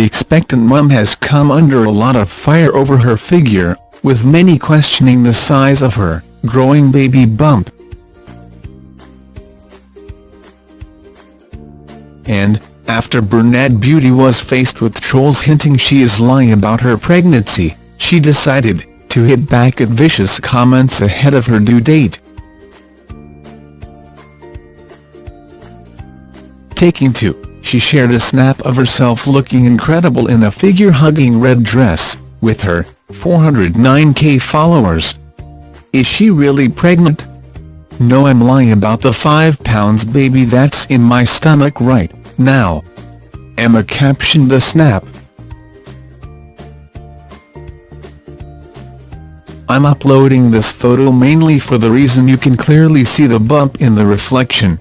expectant mum has come under a lot of fire over her figure, with many questioning the size of her growing baby bump. And, after Bernard Beauty was faced with trolls hinting she is lying about her pregnancy, she decided to hit back at vicious comments ahead of her due date. Taking to, she shared a snap of herself looking incredible in a figure-hugging red dress, with her 409k followers. Is she really pregnant? No I'm lying about the 5 pounds baby that's in my stomach right now. Emma captioned the snap. I'm uploading this photo mainly for the reason you can clearly see the bump in the reflection.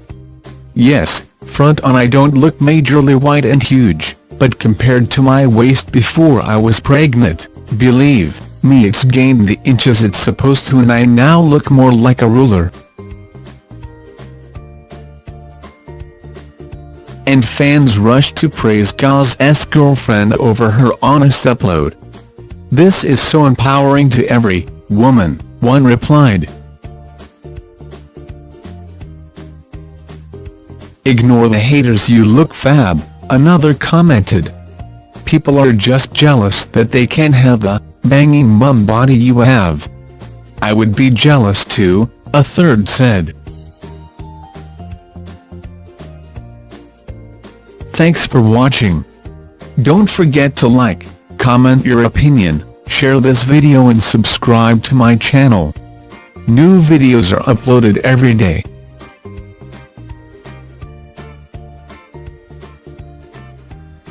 Yes, front on I don't look majorly wide and huge, but compared to my waist before I was pregnant, believe me it's gained the inches it's supposed to and I now look more like a ruler. And fans rushed to praise Gaz's girlfriend over her honest upload. This is so empowering to every woman, one replied. Ignore the haters you look fab, another commented. People are just jealous that they can't have the banging mum body you have. I would be jealous too, a third said. Thanks for watching. Don't forget to like, comment your opinion, share this video and subscribe to my channel. New videos are uploaded every day.